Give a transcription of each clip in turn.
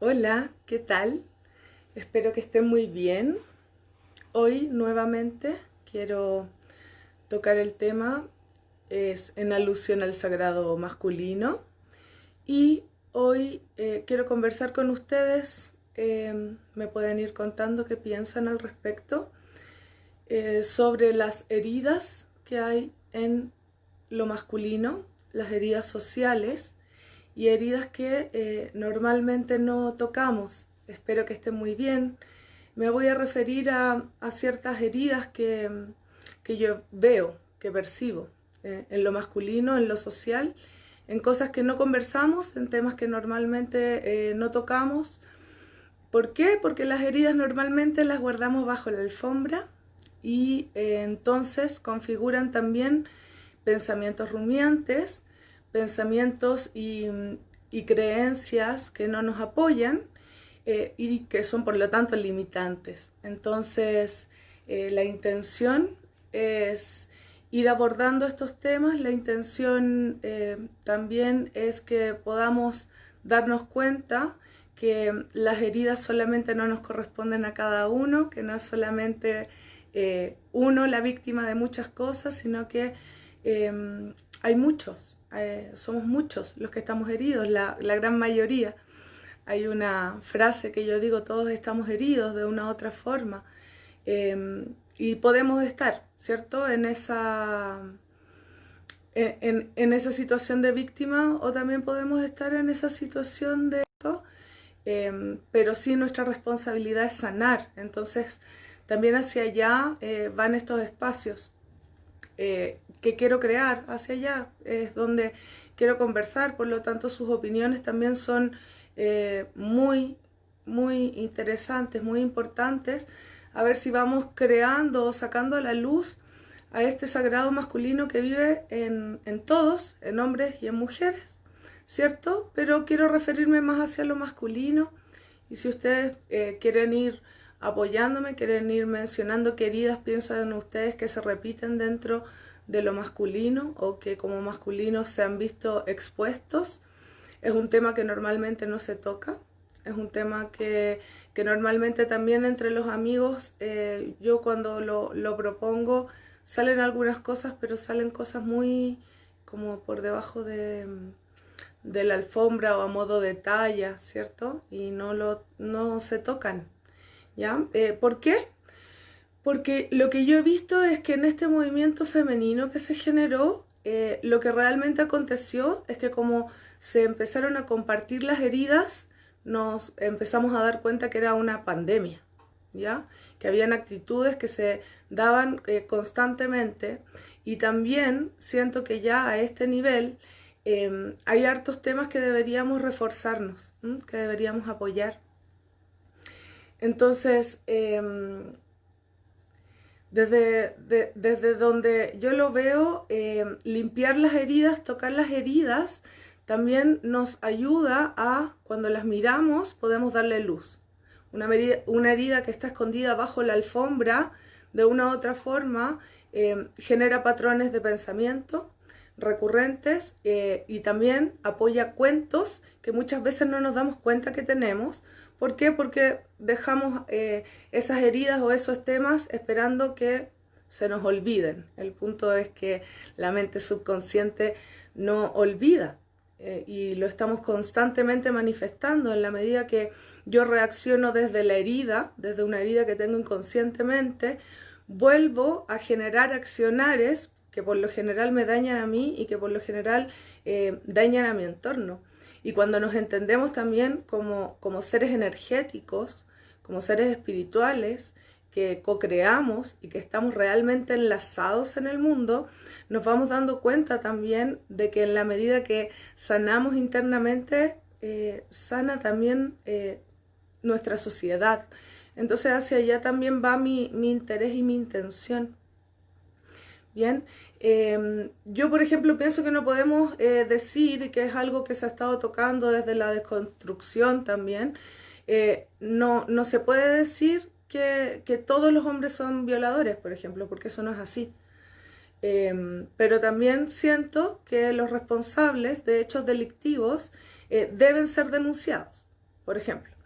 Hola, ¿qué tal? Espero que estén muy bien. Hoy nuevamente quiero tocar el tema, es en alusión al sagrado masculino. Y hoy eh, quiero conversar con ustedes, eh, me pueden ir contando qué piensan al respecto, eh, sobre las heridas que hay en lo masculino, las heridas sociales y heridas que eh, normalmente no tocamos. Espero que estén muy bien. Me voy a referir a, ciertas heridas que, yo veo, que percibo eh, en lo masculino, en lo social, en cosas que no conversamos, en temas que normalmente eh, no tocamos. ¿Por qué? Porque las heridas normalmente las guardamos bajo la alfombra y entonces configuran también pensamientos rumiantes pensamientos y, creencias que no nos apoyan eh, y que son por lo tanto limitantes. Entonces, eh, la intención es ir abordando estos temas, la intención eh, también es que podamos darnos cuenta que las heridas solamente no nos corresponden a cada uno, que no es solamente uno la víctima de muchas cosas, sino que hay muchos, eh, somos muchos los que estamos heridos, la, gran mayoría. Hay una frase que yo digo, todos estamos heridos de una u otra forma. Em, y podemos estar, ¿cierto? En esa, en, esa situación de víctima o también podemos estar en esa situación de esto, em, pero sí nuestra responsabilidad es sanar. Entonces, también hacia allá eh, van estos espacios. Eh, que quiero crear hacia allá, es donde quiero conversar, por lo tanto sus opiniones también son eh, muy, muy interesantes, muy importantes, a ver si vamos creando o sacando a la luz a este sagrado masculino que vive en, todos, en hombres y en mujeres, ¿cierto? Pero quiero referirme más hacia lo masculino y si ustedes eh, quieren ir apoyándome, quieren ir mencionando queridas, piensan ustedes que se repiten dentro de lo masculino o que como masculinos se han visto expuestos. Es un tema que normalmente no se toca, es un tema que, normalmente también entre los amigos, eh, yo cuando lo, lo, propongo, salen algunas cosas, pero salen cosas muy como por debajo de, de la alfombra o a modo de talla, ¿cierto? Y no, lo, no se tocan. Eh, ¿Por qué? Porque lo que yo he visto es que en este movimiento femenino que se generó, eh, lo que realmente aconteció es que como se empezaron a compartir las heridas, nos empezamos a dar cuenta que era una pandemia, ¿ya? Que habían actitudes que se daban eh, constantemente y también siento que ya a este nivel hay hartos temas que deberíamos reforzarnos, que deberíamos apoyar. Entonces, em, desde, desde, donde yo lo veo, em, limpiar las heridas, tocar las heridas, también nos ayuda a, cuando las miramos, podemos darle luz. Una, herida que está escondida bajo la alfombra, de una u otra forma, em, genera patrones de pensamiento recurrentes eh, y también apoya cuentos que muchas veces no nos damos cuenta que tenemos ¿Por qué? Porque dejamos eh, esas heridas o esos temas esperando que se nos olviden. El punto es que la mente subconsciente no olvida eh, y lo estamos constantemente manifestando en la medida que yo reacciono desde la herida, desde una herida que tengo inconscientemente, vuelvo a generar accionares que por lo general me dañan a mí y que por lo general eh, dañan a mi entorno. Y cuando nos entendemos también como, como seres energéticos, como seres espirituales, que co-creamos y que estamos realmente enlazados en el mundo, nos vamos dando cuenta también de que en la medida que sanamos internamente, eh, sana también eh, nuestra sociedad. Entonces hacia allá también va mi, mi interés y mi intención. Bien, em, yo por ejemplo pienso que no podemos eh, decir que es algo que se ha estado tocando desde la desconstrucción también. Eh, no, no se puede decir que, todos los hombres son violadores, por ejemplo, porque eso no es así. Em, pero también siento que los responsables de hechos delictivos eh, deben ser denunciados. por ejemplo.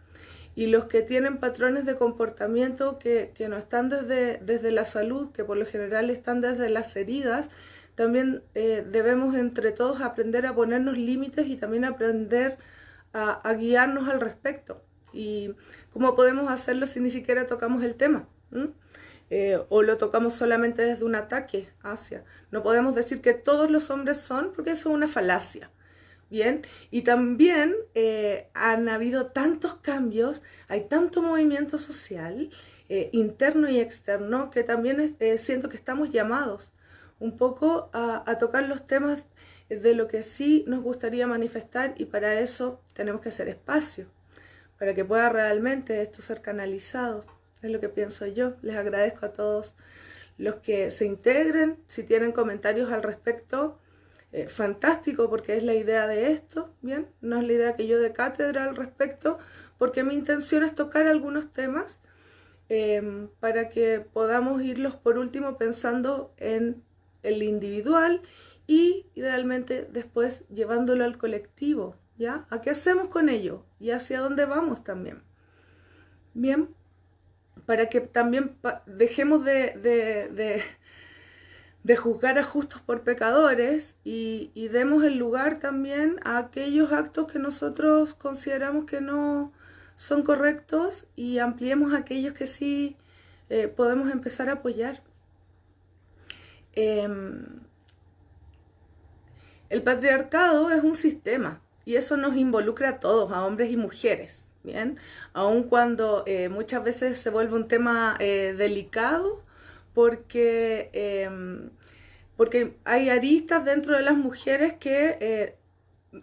Y los que tienen patrones de comportamiento que, no están desde, desde la salud, que por lo general están desde las heridas, también eh, debemos entre todos aprender a ponernos límites y también aprender a, guiarnos al respecto. ¿Y cómo podemos hacerlo si ni siquiera tocamos el tema? Eh, o lo tocamos solamente desde un ataque hacia. No podemos decir que todos los hombres son, porque eso es una falacia. Bien, y también eh, han habido tantos cambios, hay tanto movimiento social, interno y externo, que también siento que estamos llamados un poco a, tocar los temas de lo que sí nos gustaría manifestar y para eso tenemos que hacer espacio, para que pueda realmente esto ser canalizado. Es lo que pienso yo. Les agradezco a todos los que se integren. Si tienen comentarios al respecto, eh, fantástico, porque es la idea de esto, ¿bien? No es la idea que yo de cátedra al respecto, porque mi intención es tocar algunos temas eh, para que podamos irlos por último pensando en el individual y idealmente después llevándolo al colectivo, ¿ya? ¿A qué hacemos con ello? Y hacia dónde vamos también. Bien, para que también dejemos de, de, juzgar a justos por pecadores y, demos el lugar también a aquellos actos que nosotros consideramos que no son correctos y ampliemos aquellos que sí eh, podemos empezar a apoyar. Em, el patriarcado es un sistema y eso nos involucra a todos, a hombres y mujeres, ¿bien? Aun cuando eh, muchas veces se vuelve un tema eh, delicado porque, em, porque hay aristas dentro de las mujeres que eh,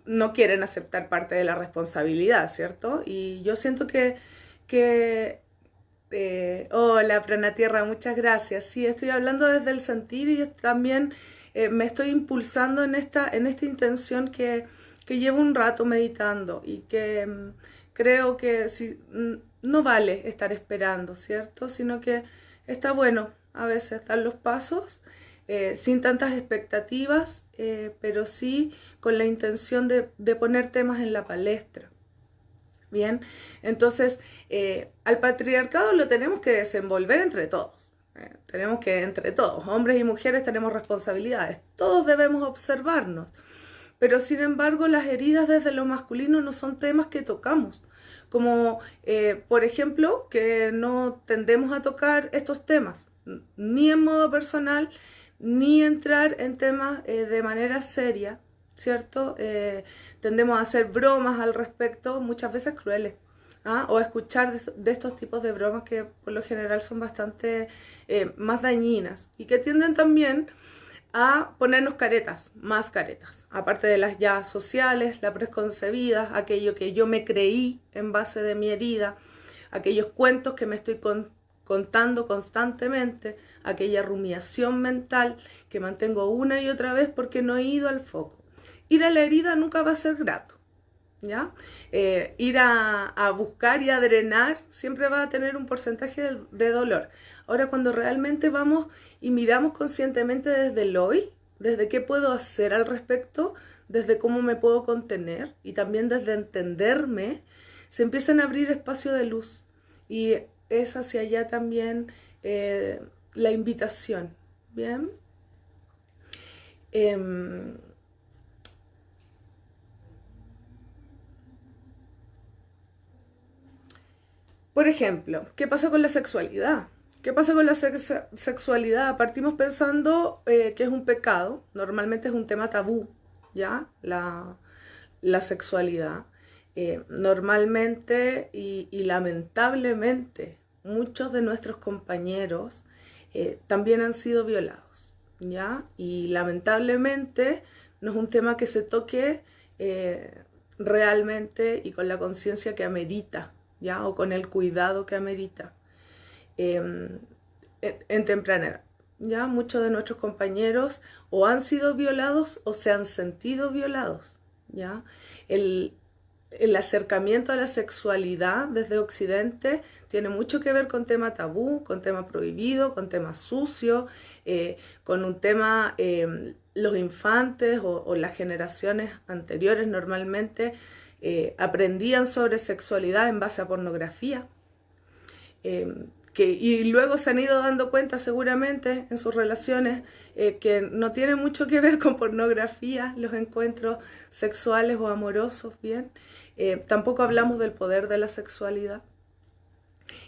no quieren aceptar parte de la responsabilidad, ¿cierto? Y yo siento que, que eh, hola, Prana Tierra, muchas gracias. Sí, estoy hablando desde el sentir y también eh, me estoy impulsando en esta, en esta intención que, llevo un rato meditando y que mm, creo que si, no vale estar esperando, ¿cierto? Sino que está bueno a veces dar los pasos eh, sin tantas expectativas, pero sí con la intención de poner temas en la palestra. Bien, entonces eh, al patriarcado lo tenemos que desenvolver entre todos. Eh, tenemos que, entre todos, hombres y mujeres, tenemos responsabilidades. Todos debemos observarnos. Pero sin embargo, las heridas desde lo masculino no son temas que tocamos. Como, eh, por ejemplo, que no tendemos a tocar estos temas, ni en modo personal, ni entrar en temas de manera seria ¿cierto? Eh, tendemos a hacer bromas al respecto, muchas veces crueles. ¿ah? O escuchar de, estos tipos de bromas que por lo general son bastante eh, más dañinas y que tienden también a ponernos caretas, más caretas, aparte de las ya sociales, la preconcebida, aquello que yo me creí en base de mi herida, aquellos cuentos que me estoy contando constantemente, aquella rumiación mental que mantengo una y otra vez porque no he ido al foco ir a la herida nunca va a ser grato. ¿Ya? Eh, ir a, buscar y a drenar siempre va a tener un porcentaje de, dolor. Ahora, cuando realmente vamos y miramos conscientemente desde el hoy, desde qué puedo hacer al respecto, desde cómo me puedo contener y también desde entenderme, se empiezan a abrir espacios de luz. Y es hacia allá también eh, la invitación. Bien. Em, Por ejemplo, ¿qué pasa con la sexualidad? ¿Qué pasa con la sexualidad? Partimos pensando eh, que es un pecado, normalmente es un tema tabú, ¿ya? La, sexualidad. Eh, normalmente y, lamentablemente muchos de nuestros compañeros eh, también han sido violados, ¿ya? Y lamentablemente no es un tema que se toque realmente y con la conciencia que amerita, ¿ya? O con el cuidado que amerita em, en, temprana edad. ¿ya? Muchos de nuestros compañeros o han sido violados o se han sentido violados, ¿ya? El, acercamiento a la sexualidad desde Occidente tiene mucho que ver con tema tabú, con tema prohibido, con tema sucio, eh, con un tema, em, los infantes o, las generaciones anteriores normalmente eh, aprendían sobre sexualidad en base a pornografía. Eh, y luego se han ido dando cuenta seguramente en sus relaciones eh, que no tiene mucho que ver con pornografía, los encuentros sexuales o amorosos, bien. tampoco hablamos del poder de la sexualidad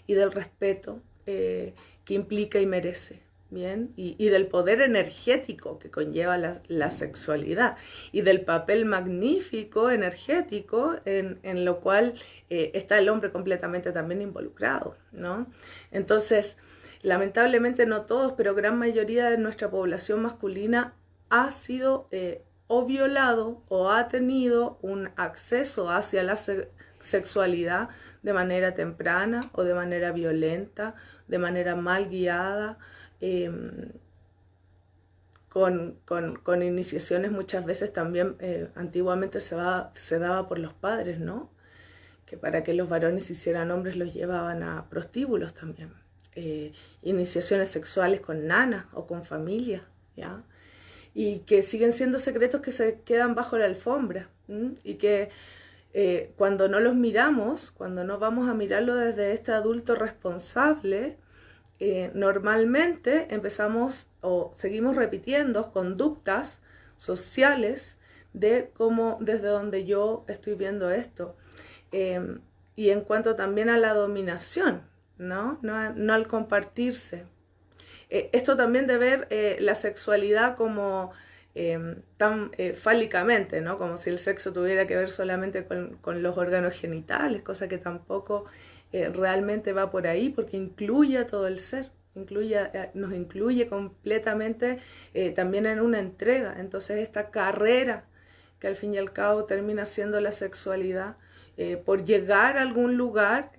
y del respeto que implica y merece. Bien, y, del poder energético que conlleva la, sexualidad y del papel magnífico energético en, lo cual eh, está el hombre completamente también involucrado, ¿no? Entonces, lamentablemente no todos, pero gran mayoría de nuestra población masculina ha sido eh, o violado o ha tenido un acceso hacia la sexualidad de manera temprana o de manera violenta, de manera mal guiada Em, con, con, iniciaciones muchas veces también eh, antiguamente se, va, se daba por los padres, ¿no? Que para que los varones hicieran hombres los llevaban a prostíbulos también. Eh, iniciaciones sexuales con nanas o con familia, ¿ya? Y que siguen siendo secretos que se quedan bajo la alfombra y que eh, cuando no los miramos, cuando no vamos a mirarlo desde este adulto responsable, eh, normalmente empezamos o seguimos repitiendo conductas sociales de cómo, desde donde yo estoy viendo esto. Em, y en cuanto también a la dominación, ¿no? No, al compartirse. Eh, esto también de ver eh, la sexualidad como em, tan fálicamente, ¿no? Como si el sexo tuviera que ver solamente con, con los órganos genitales, cosa que tampoco eh, realmente va por ahí porque incluye a todo el ser, incluye, eh, nos incluye completamente eh, también en una entrega. Entonces esta carrera que al fin y al cabo termina siendo la sexualidad, por llegar a algún lugar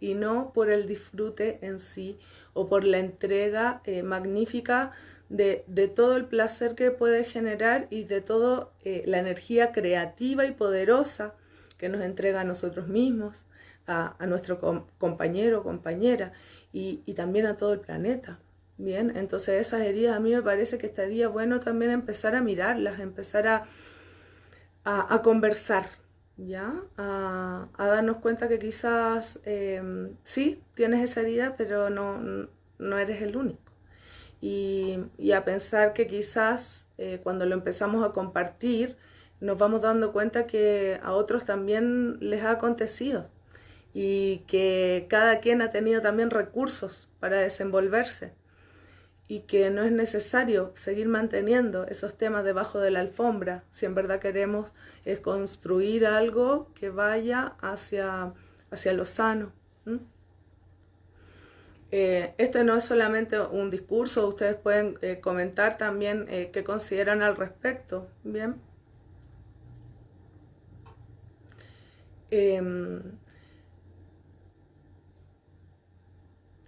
y no por el disfrute en sí o por la entrega magnífica de, de, todo el placer que puede generar y de toda la energía creativa y poderosa que nos entrega a nosotros mismos, a, nuestro compañero o compañera y, también a todo el planeta. Bien, entonces esas heridas a mí me parece que estaría bueno también empezar a mirarlas, empezar a, a, conversar, ¿ya? A, darnos cuenta que quizás em, sí, tienes esa herida, pero no, no eres el único. Y, a pensar que quizás eh, cuando lo empezamos a compartir, nos vamos dando cuenta que a otros también les ha acontecido y que cada quien ha tenido también recursos para desenvolverse y que no es necesario seguir manteniendo esos temas debajo de la alfombra si en verdad queremos construir algo que vaya hacia, hacia lo sano. Eh, esto no es solamente un discurso, ustedes pueden eh, comentar también eh, qué consideran al respecto. Bien.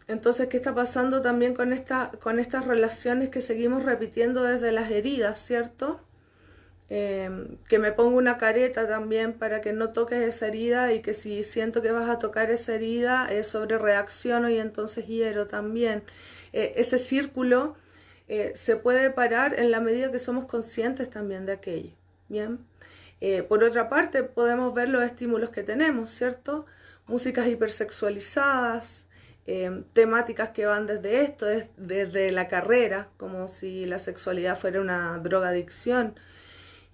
Entonces, ¿qué está pasando también con, esta, con estas relaciones que seguimos repitiendo desde las heridas, ¿cierto? Em, que me pongo una careta también para que no toques esa herida y que si siento que vas a tocar esa herida, eh, sobre reacciono y entonces hiero también. Eh, ese círculo eh, se puede parar en la medida que somos conscientes también de aquello. Bien. Por otra parte, podemos ver los estímulos que tenemos, ¿cierto? Músicas hipersexualizadas, Em, temáticas que van desde esto, desde la carrera, como si la sexualidad fuera una drogadicción.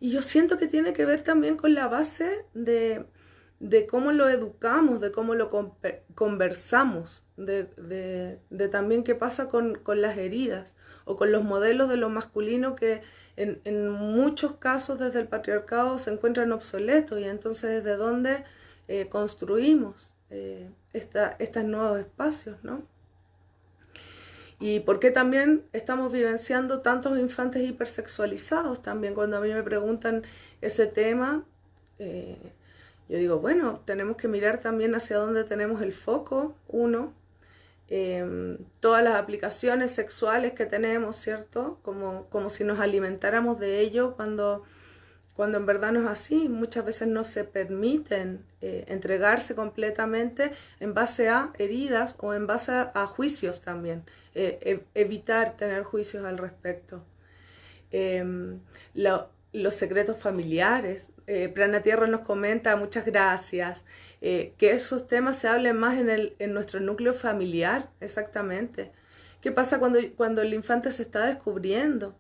Y yo siento que tiene que ver también con la base de, cómo lo educamos, de cómo lo conversamos, de, también qué pasa con, las heridas o con los modelos de lo masculino que en, muchos casos desde el patriarcado se encuentran obsoletos y entonces desde dónde eh, construimos. Eh, estos nuevos espacios, ¿no? Y por qué también estamos vivenciando tantos infantes hipersexualizados también. Cuando a mí me preguntan ese tema, eh, yo digo, bueno, tenemos que mirar también hacia dónde tenemos el foco, uno, em, todas las aplicaciones sexuales que tenemos, ¿cierto? Como, como si nos alimentáramos de ello cuando cuando en verdad no es así. Muchas veces no se permiten eh, entregarse completamente en base a heridas o en base a, juicios también, eh, e, evitar tener juicios al respecto. Em, los secretos familiares, eh, Prana Tierra nos comenta, muchas gracias, eh, que esos temas se hablen más en, el, en nuestro núcleo familiar, exactamente. ¿Qué pasa cuando, cuando el infante se está descubriendo?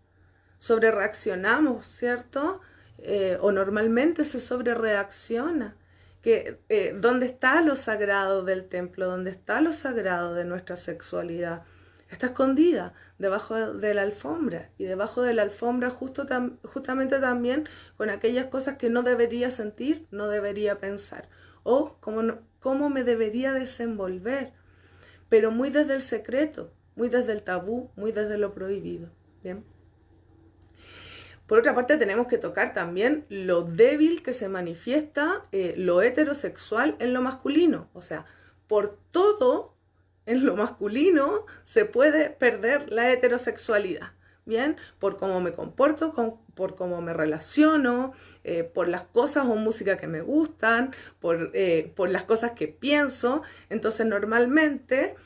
Sobre reaccionamos, ¿cierto? Eh, o normalmente se sobre reacciona. Que, eh, ¿Dónde está lo sagrado del templo? ¿Dónde está lo sagrado de nuestra sexualidad? Está escondida debajo de la alfombra y debajo de la alfombra justo justamente también con aquellas cosas que no debería sentir, no debería pensar o cómo, cómo me debería desenvolver, pero muy desde el secreto, muy desde el tabú, muy desde lo prohibido. Bien. Por otra parte, tenemos que tocar también lo débil que se manifiesta eh, lo heterosexual en lo masculino. O sea, por todo en lo masculino se puede perder la heterosexualidad. Bien, por cómo me comporto, por cómo me relaciono, eh, por las cosas o música que me gustan, por, eh, por las cosas que pienso. Entonces, normalmente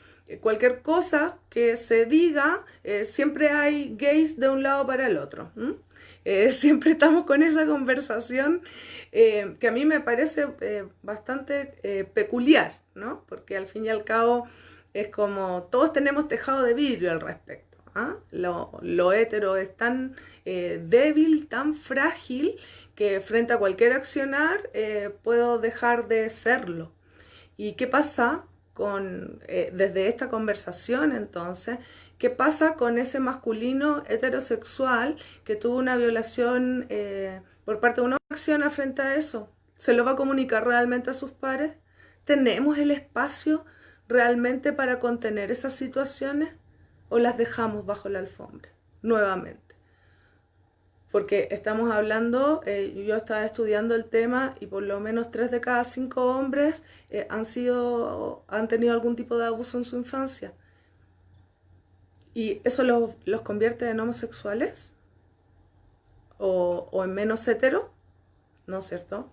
cualquier cosa que se diga, siempre hay gays de un lado para el otro. Eh, siempre estamos con esa conversación eh, que a mí me parece eh, bastante peculiar, ¿no? Porque al fin y al cabo es como todos tenemos tejado de vidrio al respecto. ¿ah? Lo hetero es tan débil, tan frágil, que frente a cualquier accionar puedo dejar de serlo. ¿Y qué pasa con, desde esta conversación entonces? ¿Qué pasa con ese masculino heterosexual que tuvo una violación eh, por parte de una acción frente a eso? ¿Se lo va a comunicar realmente a sus pares? ¿Tenemos el espacio realmente para contener esas situaciones o las dejamos bajo la alfombra nuevamente? Porque estamos hablando, eh, yo estaba estudiando el tema y por lo menos tres de cada cinco hombres eh, han, sido, han tenido algún tipo de abuso en su infancia. ¿Y eso los, convierte en homosexuales? ¿O, en menos hetero? ¿No es cierto?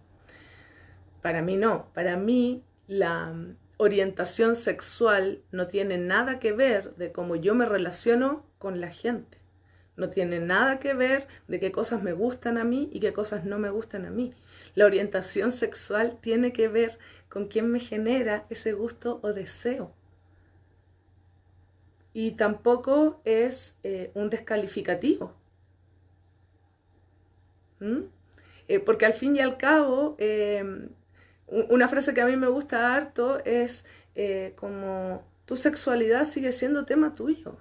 Para mí no. Para mí la orientación sexual no tiene nada que ver de cómo yo me relaciono con la gente. No tiene nada que ver de qué cosas me gustan a mí y qué cosas no me gustan a mí. La orientación sexual tiene que ver con quién me genera ese gusto o deseo y tampoco es eh, un descalificativo. ¿Mm? Eh, porque al fin y al cabo, em, una frase que a mí me gusta harto es eh, como tu sexualidad sigue siendo tema tuyo.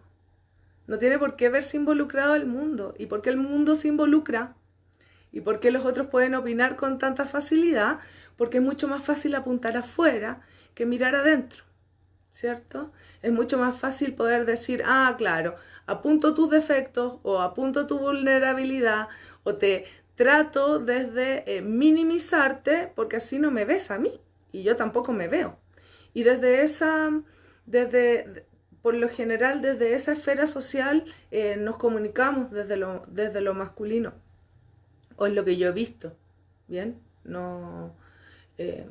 No tiene por qué verse involucrado el mundo. ¿Y por qué el mundo se involucra? ¿Y por qué los otros pueden opinar con tanta facilidad? Porque es mucho más fácil apuntar afuera que mirar adentro. ¿cierto? Es mucho más fácil poder decir, ah, claro, apunto tus defectos o apunto tu vulnerabilidad o te trato desde eh, minimizarte porque así no me ves a mí y yo tampoco me veo. Y desde esa, desde, por lo general, desde esa esfera social eh, nos comunicamos desde lo, desde lo masculino. O es lo que yo he visto, ¿bien? No... Eh,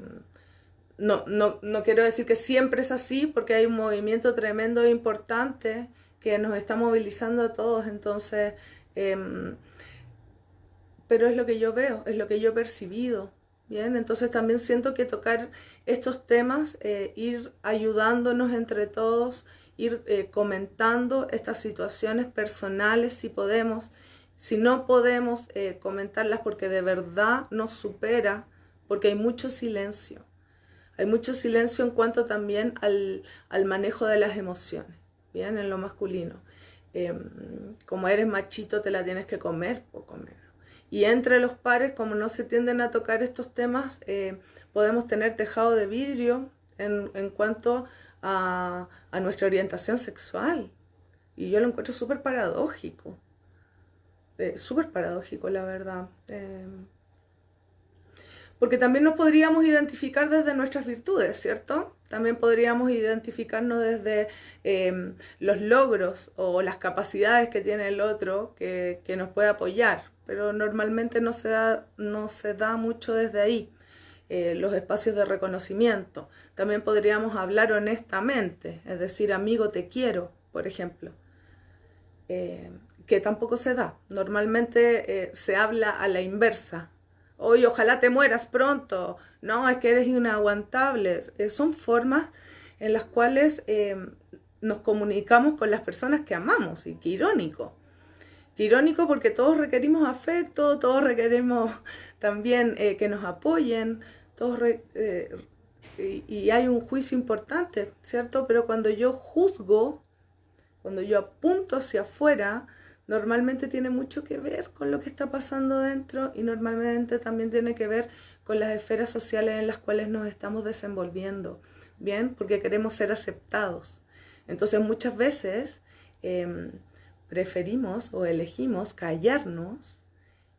no, no, no quiero decir que siempre es así, porque hay un movimiento tremendo e importante que nos está movilizando a todos, entonces, em, pero es lo que yo veo, es lo que yo he percibido, ¿bien? Entonces también siento que tocar estos temas, eh, ir ayudándonos entre todos, ir eh, comentando estas situaciones personales si podemos, si no podemos eh, comentarlas porque de verdad nos supera, porque hay mucho silencio. Hay mucho silencio en cuanto también al, manejo de las emociones, ¿bien? En lo masculino. Em, como eres machito te la tienes que comer, o comer. Y entre los pares, como no se tienden a tocar estos temas, eh, podemos tener tejado de vidrio en, cuanto a, nuestra orientación sexual. Y yo lo encuentro súper paradójico. Eh, súper paradójico, la verdad. Em, porque también nos podríamos identificar desde nuestras virtudes, ¿cierto? También podríamos identificarnos desde em, los logros o las capacidades que tiene el otro que, nos puede apoyar, pero normalmente no se da, no se da mucho desde ahí. Eh, los espacios de reconocimiento. También podríamos hablar honestamente, es decir, amigo te quiero, por ejemplo, eh, que tampoco se da. Normalmente eh, se habla a la inversa, Oye, ojalá te mueras pronto. No, es que eres inaguantable. Son formas en las cuales nos comunicamos con las personas que amamos. Y qué irónico. Qué irónico porque todos requerimos afecto, todos requerimos también eh, que nos apoyen, todos eh, y hay un juicio importante, ¿cierto? Pero cuando yo juzgo, cuando yo apunto hacia afuera, normalmente tiene mucho que ver con lo que está pasando dentro y normalmente también tiene que ver con las esferas sociales en las cuales nos estamos desenvolviendo, ¿bien? Porque queremos ser aceptados. Entonces muchas veces em, preferimos o elegimos callarnos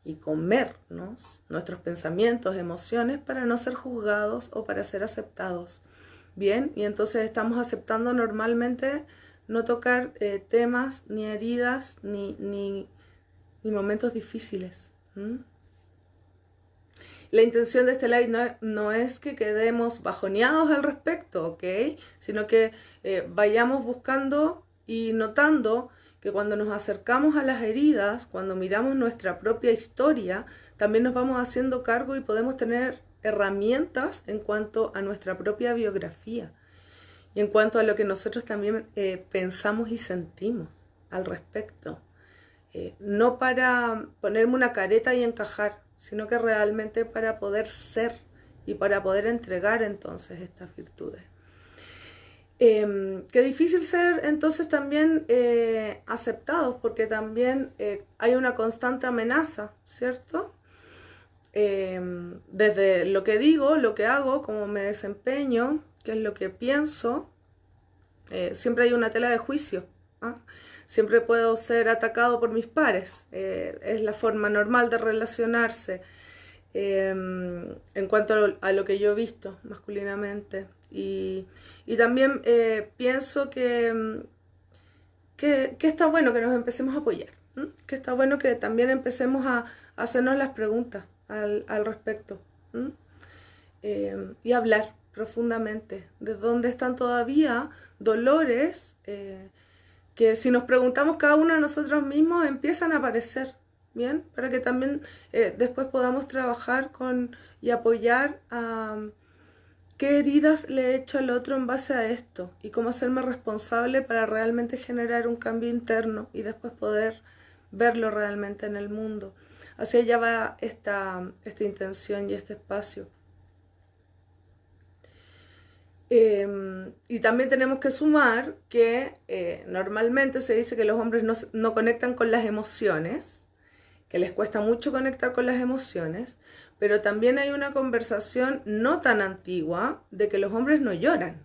y comernos nuestros pensamientos, emociones para no ser juzgados o para ser aceptados. Bien, y entonces estamos aceptando normalmente no tocar eh, temas, ni heridas, ni, ni, momentos difíciles. La intención de este live no, no, es que quedemos bajoneados al respecto. Sino que eh, vayamos buscando y notando que cuando nos acercamos a las heridas, cuando miramos nuestra propia historia, también nos vamos haciendo cargo y podemos tener herramientas en cuanto a nuestra propia biografía y en cuanto a lo que nosotros también eh, pensamos y sentimos al respecto. Eh, no para ponerme una careta y encajar, sino que realmente para poder ser y para poder entregar entonces estas virtudes. Eh, qué difícil ser entonces también eh, aceptados, porque también hay una constante amenaza, ¿cierto? desde lo que digo, lo que hago, cómo me desempeño, qué es lo que pienso, eh, siempre hay una tela de juicio. ¿ah? Siempre puedo ser atacado por mis pares. Eh, es la forma normal de relacionarse em, en cuanto a lo, que yo he visto masculinamente. Y, también eh, pienso que, que, está bueno que nos empecemos a apoyar. Que está bueno que también empecemos a, hacernos las preguntas al, respecto. Em, y hablar profundamente, de dónde están todavía dolores eh, que si nos preguntamos cada uno de nosotros mismos empiezan a aparecer, ¿bien? Para que también eh, después podamos trabajar con y apoyar a qué heridas le he hecho al otro en base a esto y cómo hacerme responsable para realmente generar un cambio interno y después poder verlo realmente en el mundo. Hacia allá va esta, esta intención y este espacio. Em, y también tenemos que sumar que eh, normalmente se dice que los hombres no, no, conectan con las emociones, que les cuesta mucho conectar con las emociones, pero también hay una conversación no tan antigua de que los hombres no lloran,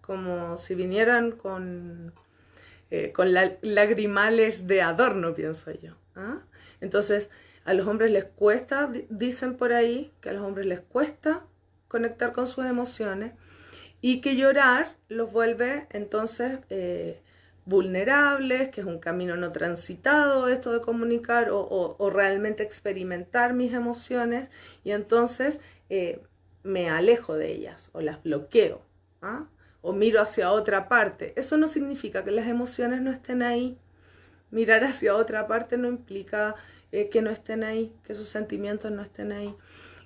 como si vinieran con, eh, con lagrimales de adorno, pienso yo. ¿ah? Entonces, a los hombres les cuesta, dicen por ahí, que a los hombres les cuesta conectar con sus emociones y que llorar los vuelve entonces eh, vulnerables, que es un camino no transitado esto de comunicar o, realmente experimentar mis emociones y entonces eh, me alejo de ellas o las bloqueo ¿ah? o miro hacia otra parte. Eso no significa que las emociones no estén ahí. Mirar hacia otra parte no implica eh, que no estén ahí, que esos sentimientos no estén ahí.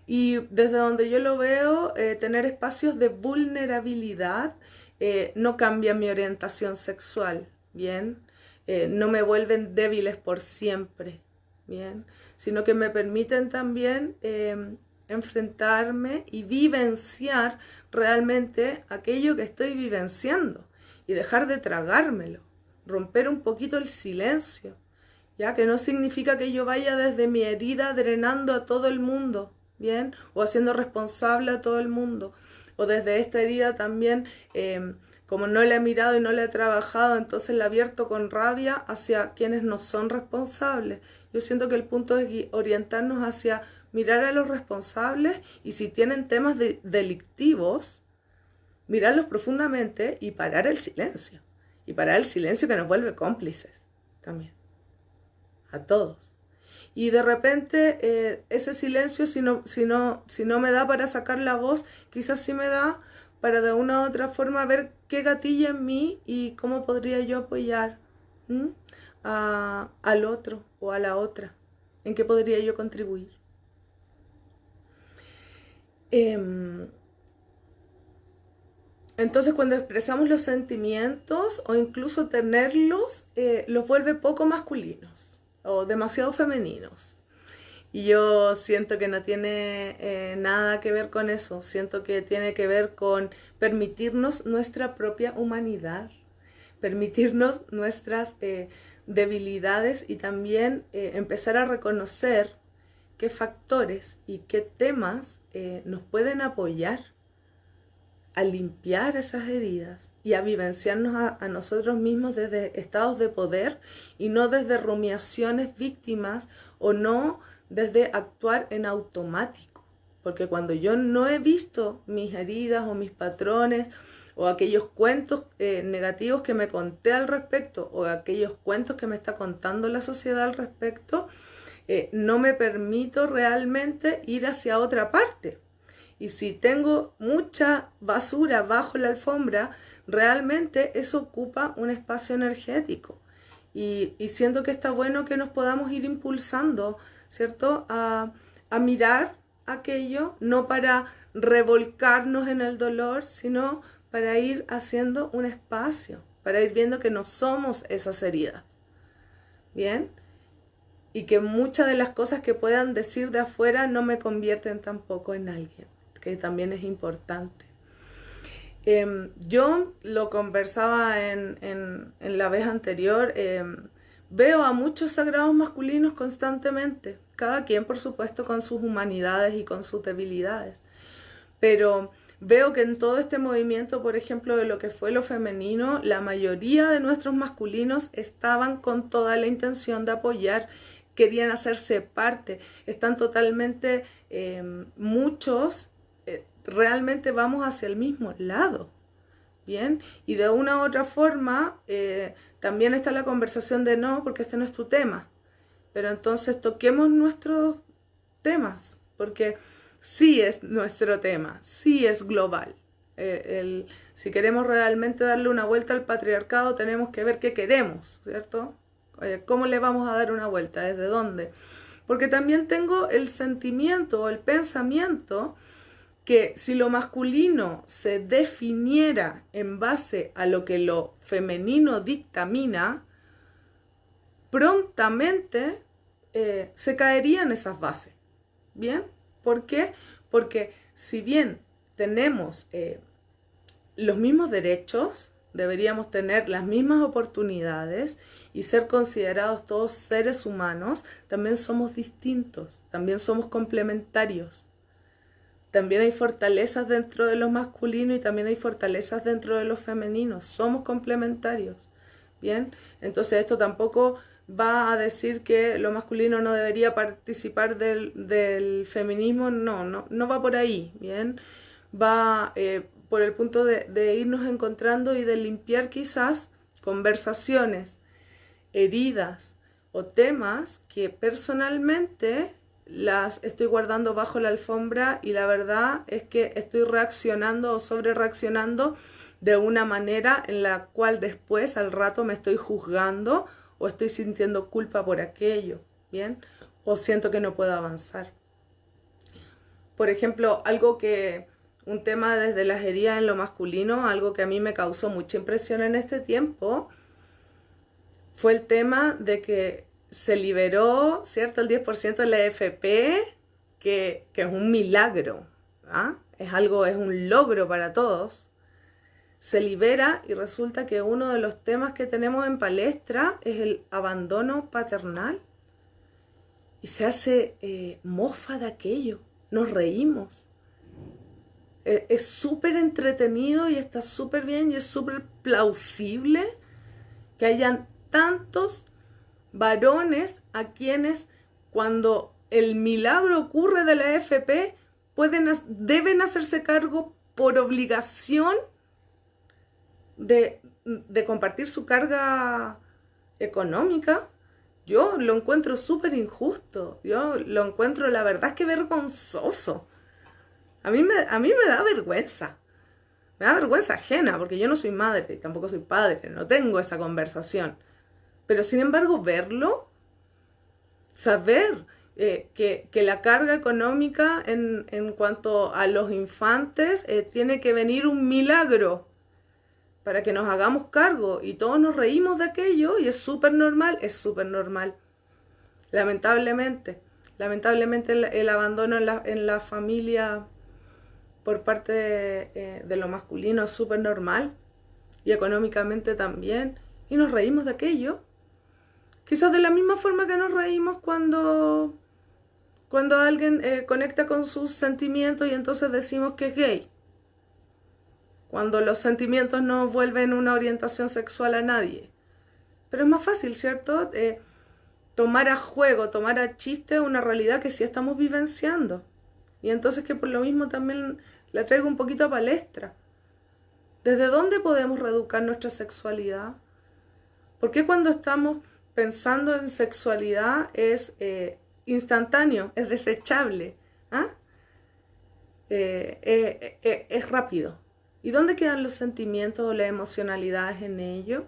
Y desde donde yo lo veo, eh, tener espacios de vulnerabilidad eh, no cambia mi orientación sexual, ¿bien? Eh, no me vuelven débiles por siempre, ¿bien? Sino que me permiten también em, enfrentarme y vivenciar realmente aquello que estoy vivenciando y dejar de tragármelo, romper un poquito el silencio, ya que no significa que yo vaya desde mi herida drenando a todo el mundo, ¿bien? O haciendo responsable a todo el mundo. O desde esta herida también, em, como no le he mirado y no le he trabajado, entonces la abierto con rabia hacia quienes no son responsables. Yo siento que el punto es orientarnos hacia mirar a los responsables y si tienen temas delictivos, mirarlos profundamente y parar el silencio. Y parar el silencio que nos vuelve cómplices también. A todos y de repente eh, ese silencio, si no, si, no, si no me da para sacar la voz, quizás sí me da para de una u otra forma ver qué gatilla en mí y cómo podría yo apoyar al otro o a la otra, en qué podría yo contribuir. Em, entonces cuando expresamos los sentimientos o incluso tenerlos, eh, los vuelve poco masculinos o demasiado femeninos. Y yo siento que no tiene eh, nada que ver con eso, siento que tiene que ver con permitirnos nuestra propia humanidad, permitirnos nuestras eh, debilidades y también empezar a reconocer qué factores y qué temas nos pueden apoyar a limpiar esas heridas y a vivenciarnos a, nosotros mismos desde estados de poder y no desde rumiaciones víctimas o no desde actuar en automático. Porque cuando yo no he visto mis heridas o mis patrones o aquellos cuentos eh, negativos que me conté al respecto o aquellos cuentos que me está contando la sociedad al respecto, eh, no me permito realmente ir hacia otra parte. Y si tengo mucha basura bajo la alfombra, realmente eso ocupa un espacio energético. Y, siento que está bueno que nos podamos ir impulsando, ¿cierto? A, a mirar aquello, no para revolcarnos en el dolor, sino para ir haciendo un espacio, para ir viendo que no somos esas heridas. ¿Bien? Y que muchas de las cosas que puedan decir de afuera no me convierten tampoco en alguien que también es importante. Em, yo lo conversaba en, la vez anterior, em, veo a muchos sagrados masculinos constantemente, cada quien por supuesto con sus humanidades y con sus debilidades, pero veo que en todo este movimiento, por ejemplo, de lo que fue lo femenino, la mayoría de nuestros masculinos estaban con toda la intención de apoyar querían hacerse parte, están totalmente em, muchos realmente vamos hacia el mismo lado. Bien, y de una u otra forma eh, también está la conversación de no, porque este no es tu tema. Pero entonces toquemos nuestros temas, porque sí es nuestro tema, sí es global. Eh, el, si queremos realmente darle una vuelta al patriarcado, tenemos que ver qué queremos, ¿cierto? Eh, ¿Cómo le vamos a dar una vuelta? ¿Desde dónde? Porque también tengo el sentimiento o el pensamiento que si lo masculino se definiera en base a lo que lo femenino dictamina, prontamente eh, se caerían esas bases. ¿Bien? ¿Por qué? Porque si bien tenemos eh, los mismos derechos, deberíamos tener las mismas oportunidades y ser considerados todos seres humanos, también somos distintos, también somos complementarios. También hay fortalezas dentro de lo masculino y también hay fortalezas dentro de los femeninos. Somos complementarios. Bien, entonces esto tampoco va a decir que lo masculino no debería participar del, feminismo. No, no, no va por ahí. Bien, va eh, por el punto de irnos encontrando y de limpiar quizás conversaciones, heridas o temas que personalmente las estoy guardando bajo la alfombra y la verdad es que estoy reaccionando o sobre reaccionando de una manera en la cual después al rato me estoy juzgando o estoy sintiendo culpa por aquello, ¿bien? O siento que no puedo avanzar. Por ejemplo, algo que, un tema desde las heridas en lo masculino, algo que a mí me causó mucha impresión en este tiempo, fue el tema de que se liberó, ¿cierto? El 10% de la FP, que, es un milagro, ¿ah? es algo, es un logro para todos. Se libera y resulta que uno de los temas que tenemos en palestra es el abandono paternal. Y se hace eh, mofa de aquello, nos reímos. E, es súper entretenido y está súper bien y es súper plausible que hayan tantos varones a quienes cuando el milagro ocurre de la FP pueden, deben hacerse cargo por obligación de, de compartir su carga económica. Yo lo encuentro súper injusto. Yo lo encuentro, la verdad es que vergonzoso. A mí, me, a mí me da vergüenza. Me da vergüenza ajena, porque yo no soy madre y tampoco soy padre, no tengo esa conversación. Pero sin embargo, verlo, saber eh, que, la carga económica en, cuanto a los infantes eh, tiene que venir un milagro para que nos hagamos cargo y todos nos reímos de aquello y es súper normal, es súper normal. Lamentablemente, lamentablemente el, abandono en la, familia por parte de, eh, de lo masculino es súper normal y económicamente también y nos reímos de aquello. Quizás de la misma forma que nos reímos cuando cuando alguien eh, conecta con sus sentimientos y entonces decimos que es gay. Cuando los sentimientos no vuelven una orientación sexual a nadie. Pero es más fácil, ¿cierto? Eh, tomar a juego, tomar a chiste una realidad que sí estamos vivenciando. Y entonces que por lo mismo también la traigo un poquito a palestra. ¿Desde dónde podemos reeducar nuestra sexualidad? ¿Por qué cuando estamos pensando en sexualidad es eh, instantáneo, es desechable, ¿ah? eh, eh, eh, es rápido. ¿Y dónde quedan los sentimientos o las emocionalidades en ello?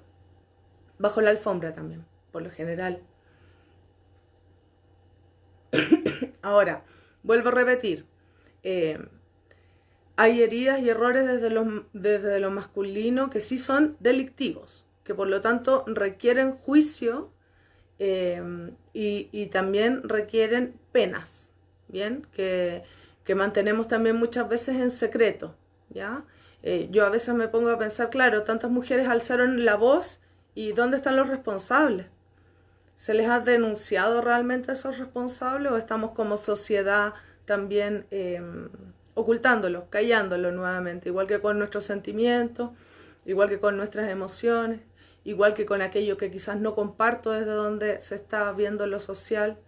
Bajo la alfombra también, por lo general. Ahora, vuelvo a repetir. hay heridas y errores desde lo, desde lo masculino que sí son delictivos, que por lo tanto requieren juicio Em, y, también requieren penas, ¿bien? Que, mantenemos también muchas veces en secreto, ¿ya? Eh, yo a veces me pongo a pensar, claro, tantas mujeres alzaron la voz y ¿dónde están los responsables? ¿Se les ha denunciado realmente a esos responsables o estamos como sociedad también eh, ocultándolo, callándolo nuevamente, igual que con nuestros sentimientos, igual que con nuestras emociones? Igual que con aquello que quizás no comparto desde donde se está viendo lo social.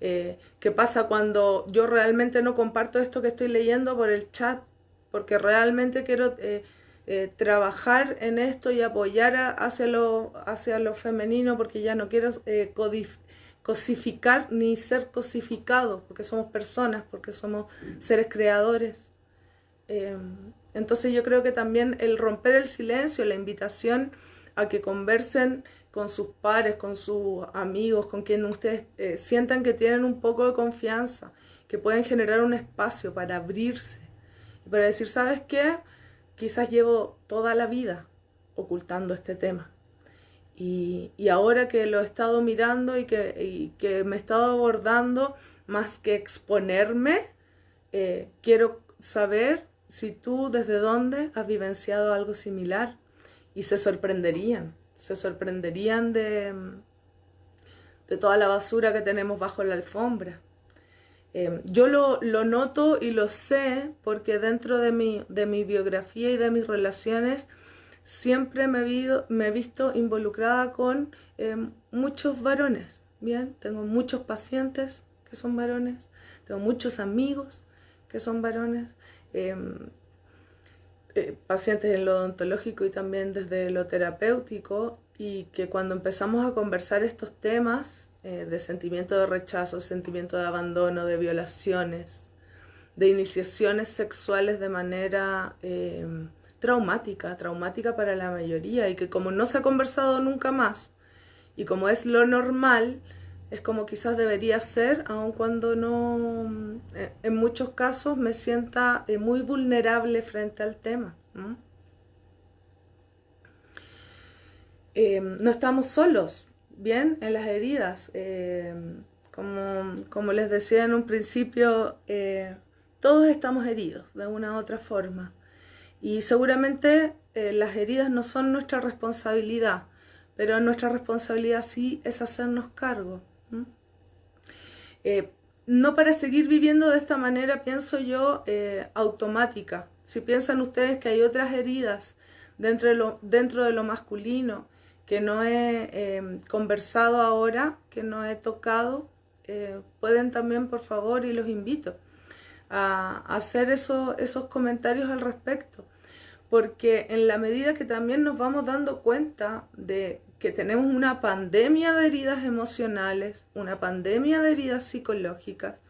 Eh, ¿Qué pasa cuando yo realmente no comparto esto que estoy leyendo por el chat? Porque realmente quiero eh, eh, trabajar en esto y apoyar hacia, lo, hacia lo femenino porque ya no quiero cosificar ni ser cosificado, porque somos personas, porque somos seres creadores. entonces yo creo que también el romper el silencio, la invitación a que conversen con sus pares, con sus amigos, con quien ustedes eh, sientan que tienen un poco de confianza, que pueden generar un espacio para abrirse y para decir, ¿sabes qué? Quizás llevo toda la vida ocultando este tema. Y, ahora que lo he estado mirando y que, que me he estado abordando, más que exponerme, eh, quiero saber si tú desde dónde has vivenciado algo similar y se sorprenderían, se sorprenderían de, de toda la basura que tenemos bajo la alfombra. Em, yo lo, noto y lo sé porque dentro de mi, de mi biografía y de mis relaciones siempre me he, me he visto involucrada con em, muchos varones. Bien, tengo muchos pacientes que son varones, tengo muchos amigos que son varones. Em, eh, pacientes en lo odontológico y también desde lo terapéutico y que cuando empezamos a conversar estos temas eh, de sentimiento de rechazo, sentimiento de abandono, de violaciones, de iniciaciones sexuales de manera em, traumática, traumática para la mayoría y que como no se ha conversado nunca más y como es lo normal, es como quizás debería ser, aun cuando no, eh, en muchos casos me sienta eh, muy vulnerable frente al tema. Em, ¿no? estamos solos, bien, en las heridas. Como, como, les decía en un principio, eh, todos estamos heridos de una u otra forma. Y seguramente las heridas no son nuestra responsabilidad, pero nuestra responsabilidad sí es hacernos cargo. Eh, no para seguir viviendo de esta manera, pienso yo, eh, automática. Si piensan ustedes que hay otras heridas dentro de lo, dentro de lo masculino que no he eh, conversado ahora, que no he tocado, pueden también, por favor, y los invito a, hacer esos comentarios al respecto. Porque en la medida que también nos vamos dando cuenta de que tenemos una pandemia de heridas emocionales, una pandemia de heridas psicológicas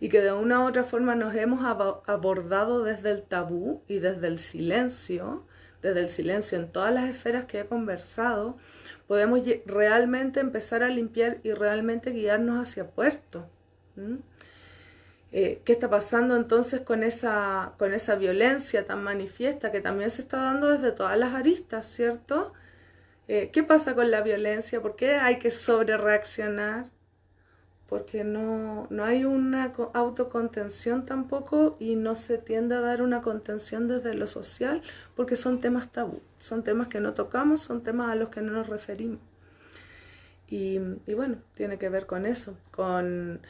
y que de una u otra forma nos hemos abordado desde el tabú y desde el silencio, desde el silencio en todas las esferas que he conversado, podemos realmente empezar a limpiar y realmente guiarnos hacia puerto. Eh, ¿Qué está pasando entonces con esa, con esa violencia tan manifiesta que también se está dando desde todas las aristas, ¿cierto? Eh, ¿Qué pasa con la violencia? ¿Por qué hay que sobrereaccionar? Porque no, no hay una autocontención tampoco y no se tiende a dar una contención desde lo social porque son temas tabú, son temas que no tocamos, son temas a los que no nos referimos. Y, y bueno, tiene que ver con eso, con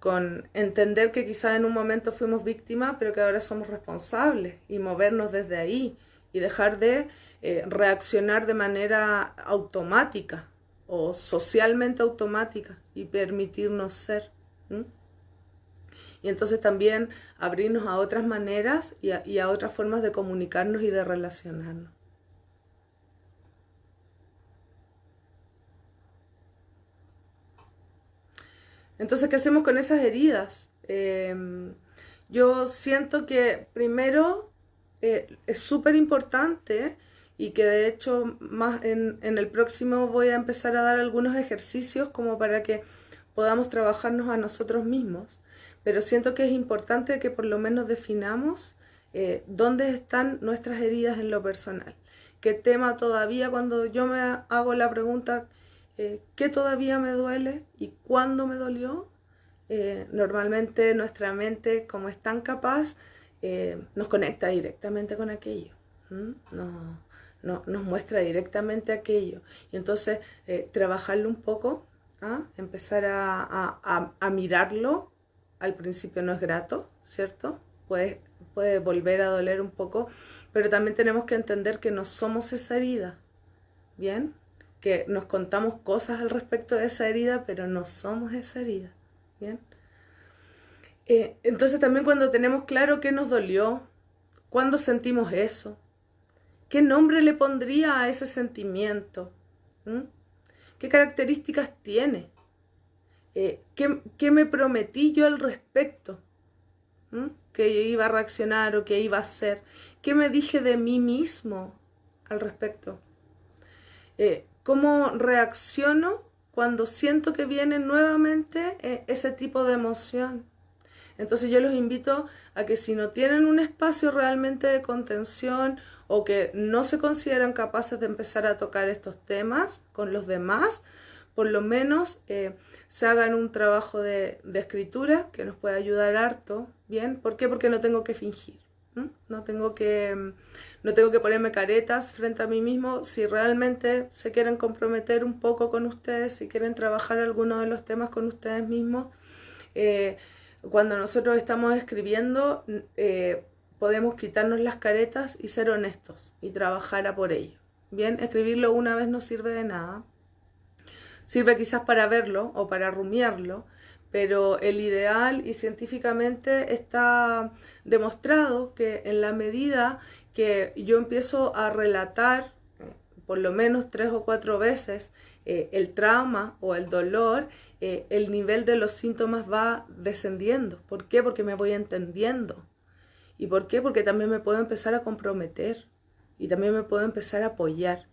con entender que quizás en un momento fuimos víctimas, pero que ahora somos responsables y movernos desde ahí y dejar de eh, reaccionar de manera automática o socialmente automática y permitirnos ser. Y entonces también abrirnos a otras maneras y a otras formas de comunicarnos y de relacionarnos. Entonces, ¿qué hacemos con esas heridas? Em, yo siento que primero eh, es súper importante y que de hecho más en, el próximo voy a empezar a dar algunos ejercicios como para que podamos trabajarnos a nosotros mismos. Pero siento que es importante que por lo menos definamos eh, dónde están nuestras heridas en lo personal. ¿Qué tema todavía cuando yo me hago la pregunta eh, qué todavía me duele y cuándo me dolió. Normalmente nuestra mente, como es tan capaz, eh, nos conecta directamente con aquello. No, nos muestra directamente aquello. Y entonces trabajarlo un poco, ¿ah? empezar a, a, mirarlo, al principio no es grato, ¿cierto? Puede, puede volver a doler un poco, pero también tenemos que entender que no somos esa herida. ¿Bien? que nos contamos cosas al respecto de esa herida, pero no somos esa herida. ¿Bien? Eh, entonces también cuando tenemos claro qué nos dolió, cuándo sentimos eso, qué nombre le pondría a ese sentimiento, qué características tiene, eh, ¿qué, me prometí yo al respecto, que iba a reaccionar o que iba a hacer, qué me dije de mí mismo al respecto. Eh, cómo reacciono cuando siento que viene nuevamente ese tipo de emoción. Entonces yo los invito a que si no tienen un espacio realmente de contención o que no se consideran capaces de empezar a tocar estos temas con los demás, por lo menos eh, se hagan un trabajo de, escritura que nos puede ayudar harto, ¿bien? ¿Por qué? Porque no tengo que fingir. No tengo que, no tengo que ponerme caretas frente a mí mismo. Si realmente se quieren comprometer un poco con ustedes, si quieren trabajar algunos de los temas con ustedes mismos, eh, cuando nosotros estamos escribiendo, eh, podemos quitarnos las caretas y ser honestos y trabajar a por ello. Bien, escribirlo una vez no sirve de nada. Sirve quizás para verlo o para rumiarlo, pero el ideal y científicamente está demostrado que en la medida que yo empiezo a relatar eh, por lo menos tres o cuatro veces eh, el trauma o el dolor, eh, el nivel de los síntomas va descendiendo. ¿Por qué? Porque me voy entendiendo. ¿Y por qué? Porque también me puedo empezar a comprometer y también me puedo empezar a apoyar.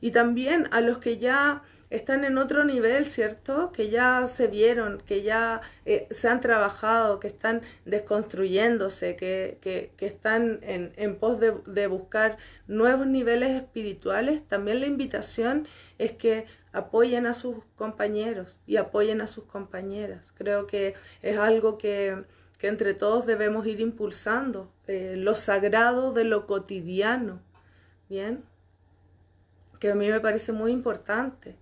Y también a los que ya están en otro nivel, ¿cierto? Que ya se vieron, que ya eh, se han trabajado, que están desconstruyéndose, que, que, que están en, en pos de, de, buscar nuevos niveles espirituales, también la invitación es que apoyen a sus compañeros y apoyen a sus compañeras. Creo que es algo que, que entre todos debemos ir impulsando, eh, lo sagrado de lo cotidiano, ¿bien? Que a mí me parece muy importante.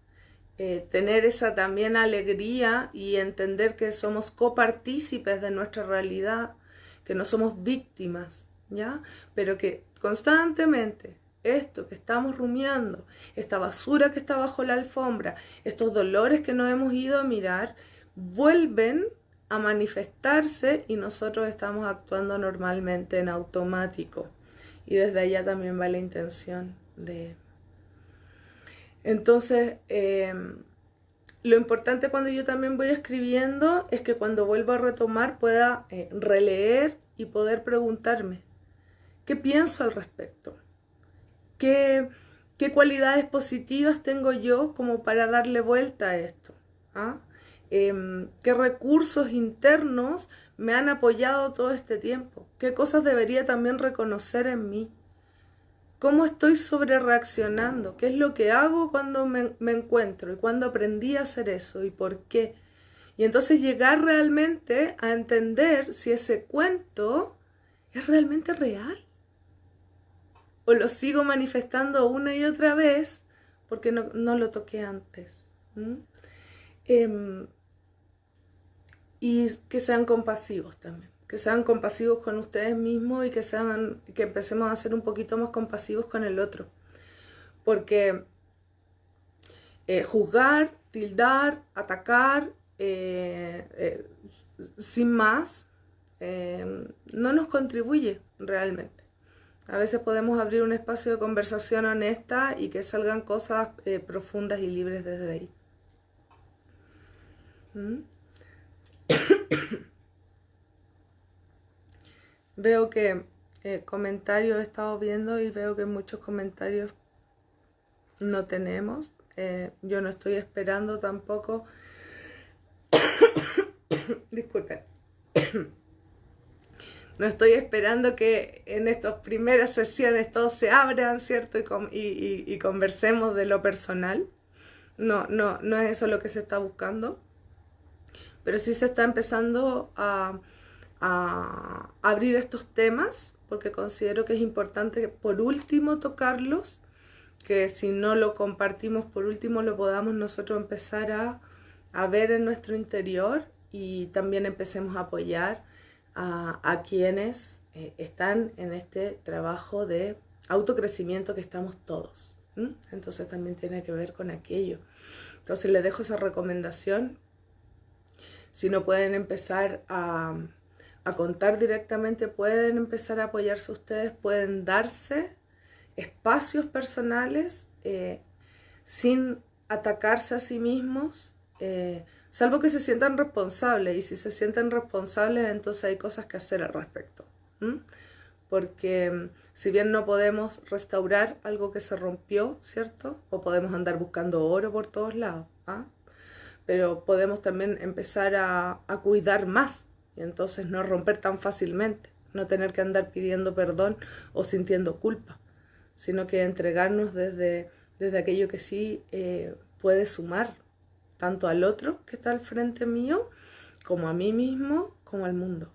Eh, tener esa también alegría y entender que somos copartícipes de nuestra realidad, que no somos víctimas, ¿ya? Pero que constantemente esto que estamos rumiando, esta basura que está bajo la alfombra, estos dolores que no hemos ido a mirar, vuelven a manifestarse y nosotros estamos actuando normalmente en automático. Y desde allá también va la intención de entonces, em, lo importante cuando yo también voy escribiendo es que cuando vuelvo a retomar pueda eh, releer y poder preguntarme, ¿qué pienso al respecto? ¿Qué, ¿Qué, cualidades positivas tengo yo como para darle vuelta a esto? ¿Ah? Em, qué recursos internos me han apoyado todo este tiempo, qué cosas debería también reconocer en mí, cómo estoy sobre reaccionando, qué es lo que hago cuando me, me encuentro y cuándo aprendí a hacer eso y por qué. Y entonces llegar realmente a entender si ese cuento es realmente real. Lo sigo manifestando una y otra vez porque no, lo toqué antes. Em, y que sean compasivos también. Que sean compasivos con ustedes mismos y que, sean, que empecemos a ser un poquito más compasivos con el otro. Porque eh, juzgar, tildar, atacar, eh, eh, sin más, no nos contribuye realmente. A veces podemos abrir un espacio de conversación honesta y que salgan cosas profundas y libres desde ahí. ¿Mm? veo que eh, comentarios he estado viendo y veo que muchos comentarios no tenemos. Eh, yo no estoy esperando tampoco. Disculpen. no estoy esperando que en estas primeras sesiones todos se abran, ¿cierto? Y, conversemos de lo personal. No, no, no es eso lo que se está buscando pero sí se está empezando a, abrir estos temas porque considero que es importante por último tocarlos, que si no lo compartimos por último lo podamos nosotros empezar a, ver en nuestro interior y también empecemos a apoyar a, quienes eh, están en este trabajo de autocrecimiento que estamos todos. Entonces también tiene que ver con aquello. Entonces les dejo esa recomendación si no pueden empezar a, contar directamente, pueden empezar a apoyarse ustedes, pueden darse espacios personales eh, sin atacarse a sí mismos, eh, salvo que se sientan responsables. Y si se sienten responsables, entonces hay cosas que hacer al respecto. Porque mm, si bien no podemos restaurar algo que se rompió, ¿cierto? O podemos andar buscando oro por todos lados. ¿ah? pero podemos también empezar a, cuidar más y entonces no romper tan fácilmente, no tener que andar pidiendo perdón o sintiendo culpa, sino que entregarnos desde, desde aquello que sí eh, puede sumar, tanto al otro que está al frente mío, como a mí mismo, como al mundo.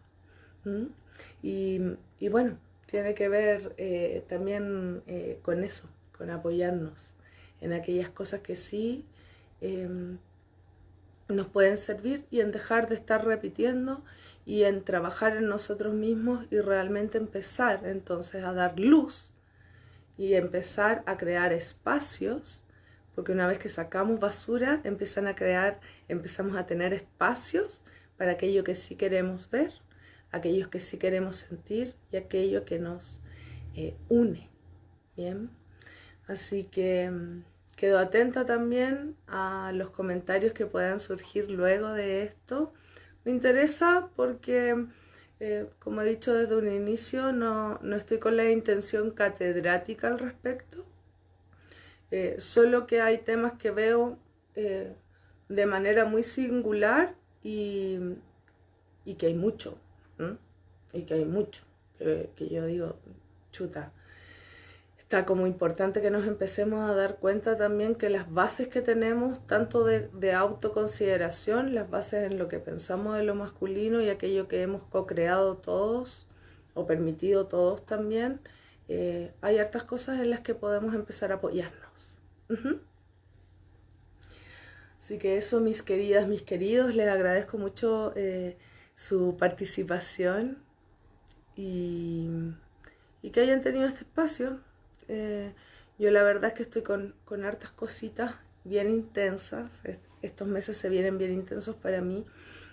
Y, bueno, tiene que ver eh, también eh, con eso, con apoyarnos en aquellas cosas que sí em, nos pueden servir y en dejar de estar repitiendo y en trabajar en nosotros mismos y realmente empezar entonces a dar luz y empezar a crear espacios, porque una vez que sacamos basura, empiezan a crear, empezamos a tener espacios para aquello que sí queremos ver, aquellos que sí queremos sentir y aquello que nos eh, une. Bien, así que mm, Quedo atenta también a los comentarios que puedan surgir luego de esto. Me interesa porque, eh, como he dicho desde un inicio, no, estoy con la intención catedrática al respecto. Eh, solo que hay temas que veo eh, de manera muy singular y, que hay mucho. Y que hay mucho. que yo digo, chuta, está como importante que nos empecemos a dar cuenta también que las bases que tenemos, tanto de, autoconsideración, las bases en lo que pensamos de lo masculino y aquello que hemos co-creado todos o permitido todos también, eh, hay hartas cosas en las que podemos empezar a apoyarnos. Así que eso, mis queridas, mis queridos, les agradezco mucho eh, su participación y, y que hayan tenido este espacio eh, yo la verdad es que estoy con, con hartas cositas bien intensas. Estos meses se vienen bien intensos para mí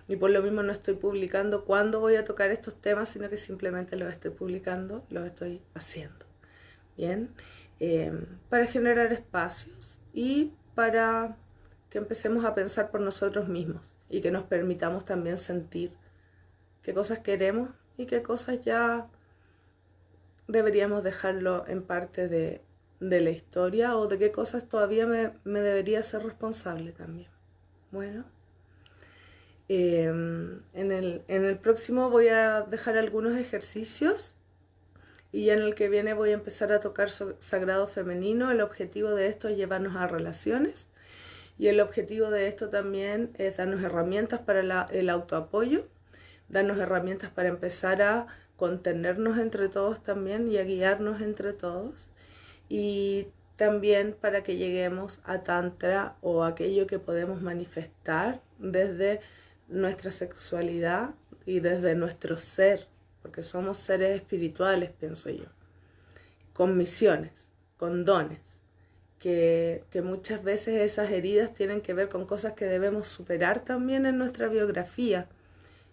y por lo mismo no estoy publicando cuándo voy a tocar estos temas, sino que simplemente los estoy publicando, los estoy haciendo. Bien, eh, para generar espacios y para que empecemos a pensar por nosotros mismos y que nos permitamos también sentir qué cosas queremos y qué cosas ya deberíamos dejarlo en parte de, la historia o de qué cosas todavía me, debería ser responsable también. Bueno, en, el, en el próximo voy a dejar algunos ejercicios y en el que viene voy a empezar a tocar sagrado femenino. El objetivo de esto es llevarnos a relaciones y el objetivo de esto también es darnos herramientas para el autoapoyo, darnos herramientas para empezar a contenernos entre todos también y a guiarnos entre todos y también para que lleguemos a tantra o aquello que podemos manifestar desde nuestra sexualidad y desde nuestro ser, porque somos seres espirituales, pienso yo, con misiones, con dones, que, que, muchas veces esas heridas tienen que ver con cosas que debemos superar también en nuestra biografía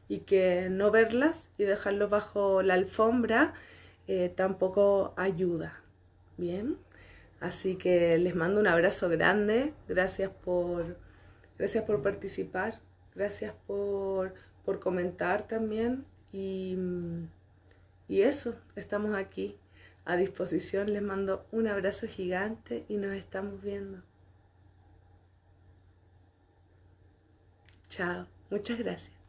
y que no verlas y dejarlo bajo la alfombra eh, tampoco ayuda. Bien, así que les mando un abrazo grande, gracias por, gracias por participar, gracias por, por comentar también y, y eso, estamos aquí a disposición, les mando un abrazo gigante y nos estamos viendo. Chao, muchas gracias.